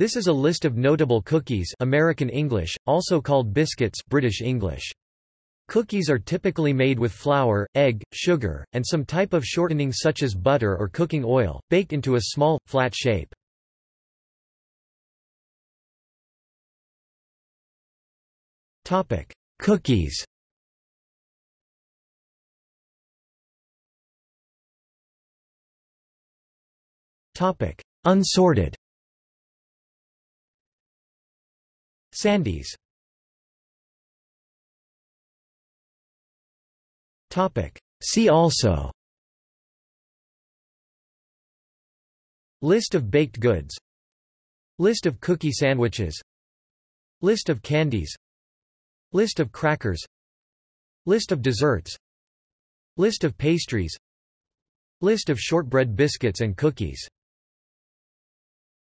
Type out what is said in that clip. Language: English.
This is a list of notable cookies American English, also called biscuits British English. Cookies are typically made with flour, egg, sugar, and some type of shortening such as butter or cooking oil, baked into a small, flat shape. Cookies Unsorted Sandies See also. List of baked goods. List of cookie sandwiches. List of candies. List of crackers. List of desserts. List of pastries. List of shortbread biscuits and cookies